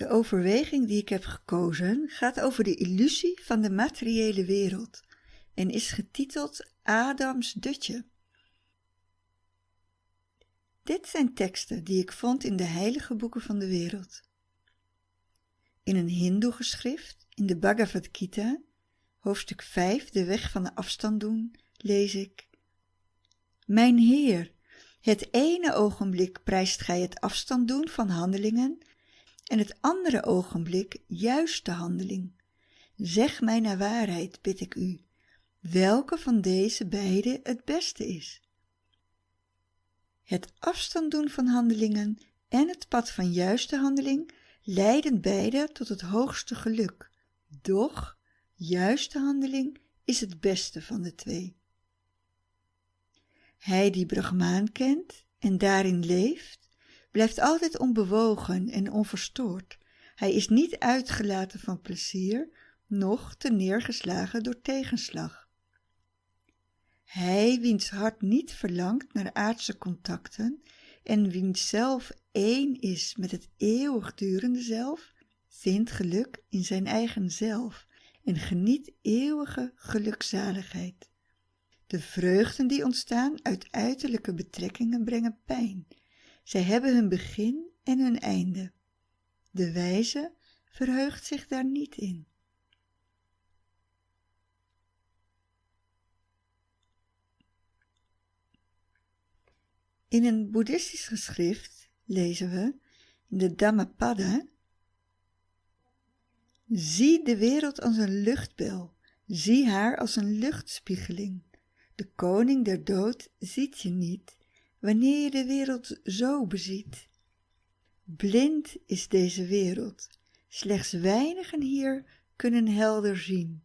De overweging die ik heb gekozen gaat over de illusie van de materiële wereld en is getiteld Adams dutje. Dit zijn teksten die ik vond in de heilige boeken van de wereld. In een hindoe geschrift, in de Bhagavad Gita, hoofdstuk 5, de weg van de afstand doen, lees ik Mijn Heer, het ene ogenblik prijst gij het afstand doen van handelingen en het andere ogenblik juist de handeling. Zeg mij naar waarheid, bid ik u, welke van deze beide het beste is. Het afstand doen van handelingen en het pad van juiste handeling leiden beide tot het hoogste geluk. Doch juiste handeling is het beste van de twee. Hij die Brahmaan kent en daarin leeft, blijft altijd onbewogen en onverstoord. Hij is niet uitgelaten van plezier, noch te neergeslagen door tegenslag. Hij wiens hart niet verlangt naar aardse contacten en wiens zelf één is met het eeuwigdurende zelf, vindt geluk in zijn eigen zelf en geniet eeuwige gelukzaligheid. De vreugden die ontstaan uit uiterlijke betrekkingen brengen pijn. Zij hebben hun begin en hun einde. De wijze verheugt zich daar niet in. In een boeddhistisch geschrift lezen we in de Dhammapada Zie de wereld als een luchtbel, zie haar als een luchtspiegeling. De koning der dood ziet je niet, wanneer je de wereld zo beziet. Blind is deze wereld, slechts weinigen hier kunnen helder zien.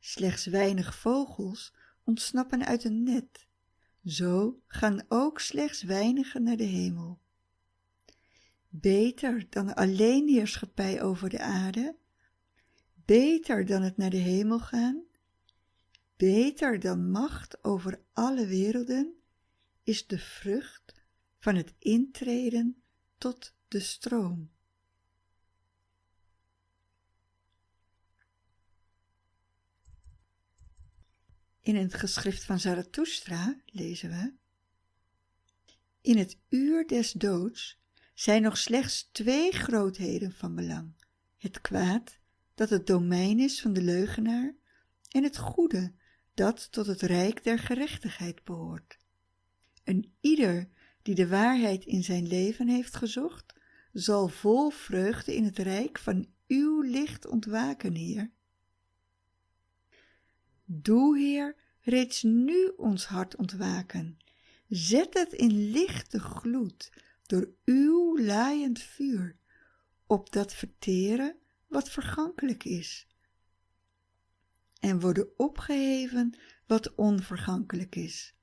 Slechts weinig vogels ontsnappen uit een net, zo gaan ook slechts weinigen naar de hemel. Beter dan alleen heerschappij over de aarde, beter dan het naar de hemel gaan, beter dan macht over alle werelden, is de vrucht van het intreden tot de stroom. In het geschrift van Zarathustra lezen we In het uur des doods zijn nog slechts twee grootheden van belang. Het kwaad, dat het domein is van de leugenaar, en het goede, dat tot het rijk der gerechtigheid behoort. En ieder die de waarheid in zijn leven heeft gezocht, zal vol vreugde in het rijk van uw licht ontwaken, Heer. Doe, Heer, reeds nu ons hart ontwaken. Zet het in lichte gloed door uw laaiend vuur, op dat verteren wat vergankelijk is. En worden opgeheven wat onvergankelijk is.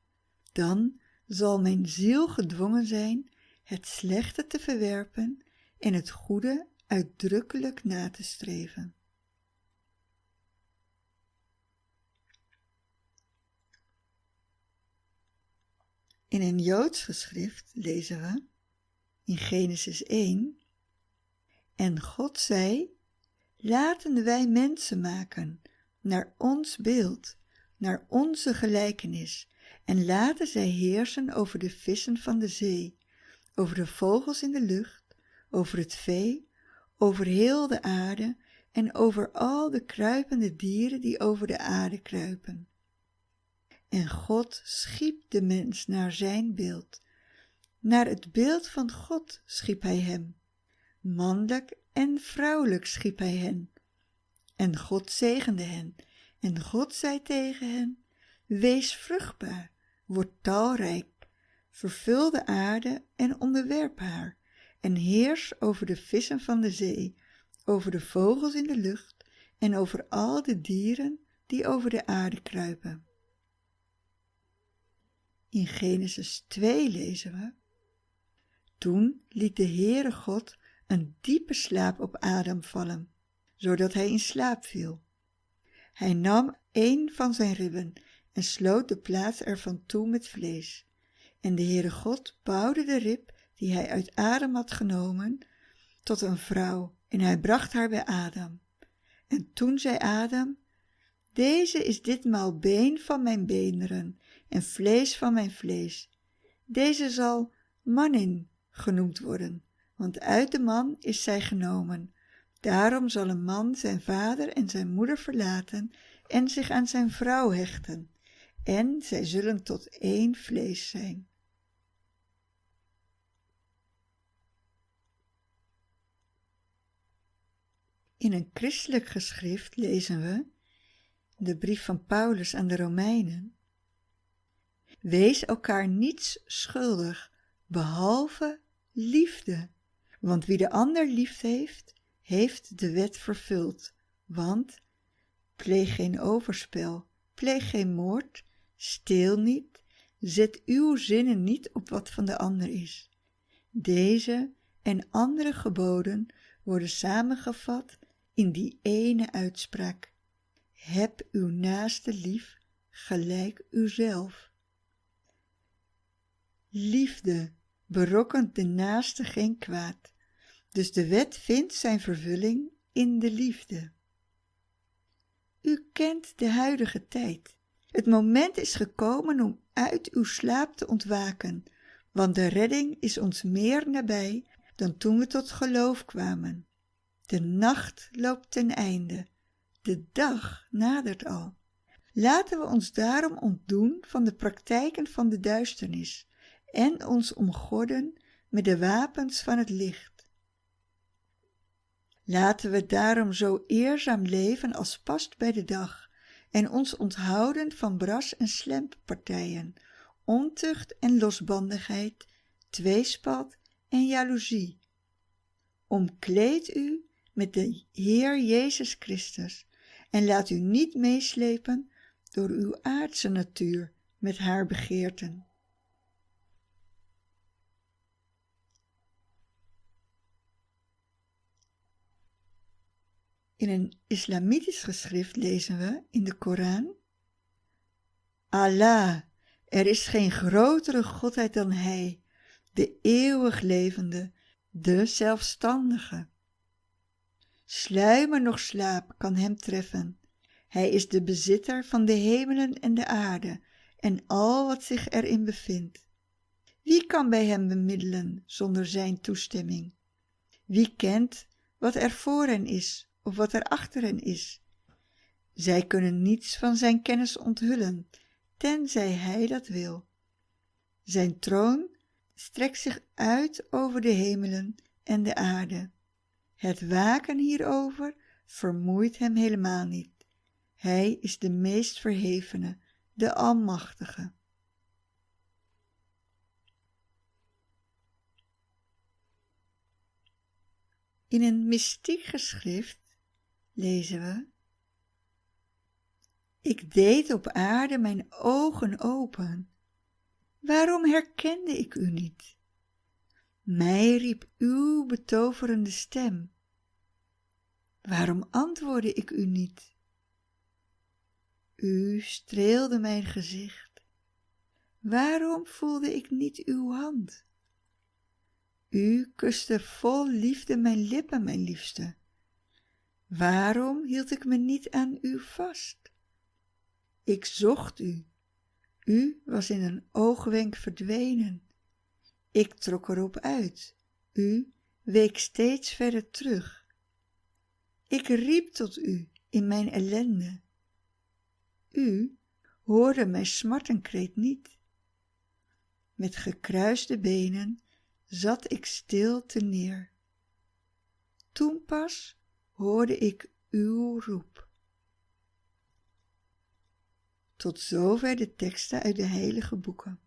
Dan zal mijn ziel gedwongen zijn het slechte te verwerpen en het goede uitdrukkelijk na te streven. In een Joods geschrift lezen we in Genesis 1 En God zei, laten wij mensen maken naar ons beeld, naar onze gelijkenis en laten zij heersen over de vissen van de zee, over de vogels in de lucht, over het vee, over heel de aarde en over al de kruipende dieren die over de aarde kruipen. En God schiep de mens naar zijn beeld. Naar het beeld van God schiep hij hem. Mannelijk en vrouwelijk schiep hij hen. En God zegende hen. En God zei tegen hen, wees vruchtbaar, word talrijk, vervul de aarde en onderwerp haar, en heers over de vissen van de zee, over de vogels in de lucht en over al de dieren die over de aarde kruipen. In Genesis 2 lezen we, Toen liet de Heere God een diepe slaap op Adam vallen, zodat hij in slaap viel. Hij nam een van zijn ribben en sloot de plaats ervan toe met vlees. En de Heere God bouwde de rib die hij uit Adam had genomen tot een vrouw en hij bracht haar bij Adam. En toen zei Adam, deze is ditmaal been van mijn beenderen en vlees van mijn vlees. Deze zal manin genoemd worden, want uit de man is zij genomen. Daarom zal een man zijn vader en zijn moeder verlaten en zich aan zijn vrouw hechten, en zij zullen tot één vlees zijn. In een christelijk geschrift lezen we, de brief van Paulus aan de Romeinen, Wees elkaar niets schuldig, behalve liefde. Want wie de ander lief heeft, heeft de wet vervuld. Want pleeg geen overspel, pleeg geen moord, steel niet, zet uw zinnen niet op wat van de ander is. Deze en andere geboden worden samengevat in die ene uitspraak. Heb uw naaste lief gelijk uzelf. Liefde berokkent de naaste geen kwaad, dus de wet vindt zijn vervulling in de liefde. U kent de huidige tijd. Het moment is gekomen om uit uw slaap te ontwaken, want de redding is ons meer nabij dan toen we tot geloof kwamen. De nacht loopt ten einde, de dag nadert al. Laten we ons daarom ontdoen van de praktijken van de duisternis en ons omgorden met de wapens van het licht. Laten we daarom zo eerzaam leven als past bij de dag en ons onthouden van bras- en slemppartijen, ontucht en losbandigheid, tweespalt en jaloezie. Omkleed u met de Heer Jezus Christus en laat u niet meeslepen door uw aardse natuur met haar begeerten. In een islamitisch geschrift lezen we in de Koran Allah, er is geen grotere godheid dan Hij, de eeuwig levende, de zelfstandige. Sluimer nog slaap kan hem treffen. Hij is de bezitter van de hemelen en de aarde en al wat zich erin bevindt. Wie kan bij hem bemiddelen zonder zijn toestemming? Wie kent wat er voor hen is of wat er achter hen is? Zij kunnen niets van zijn kennis onthullen, tenzij hij dat wil. Zijn troon strekt zich uit over de hemelen en de aarde. Het waken hierover vermoeit hem helemaal niet. Hij is de meest verhevene, de Almachtige. In een mystiek geschrift lezen we Ik deed op aarde mijn ogen open. Waarom herkende ik u niet? Mij riep uw betoverende stem. Waarom antwoordde ik u niet? U streelde mijn gezicht. Waarom voelde ik niet uw hand? U kuste vol liefde mijn lippen, mijn liefste. Waarom hield ik me niet aan u vast? Ik zocht u. U was in een oogwenk verdwenen. Ik trok erop uit. U week steeds verder terug. Ik riep tot u in mijn ellende. U hoorde mijn smartenkreet niet. Met gekruiste benen zat ik stil te neer. Toen pas hoorde ik uw roep. Tot zover de teksten uit de heilige boeken.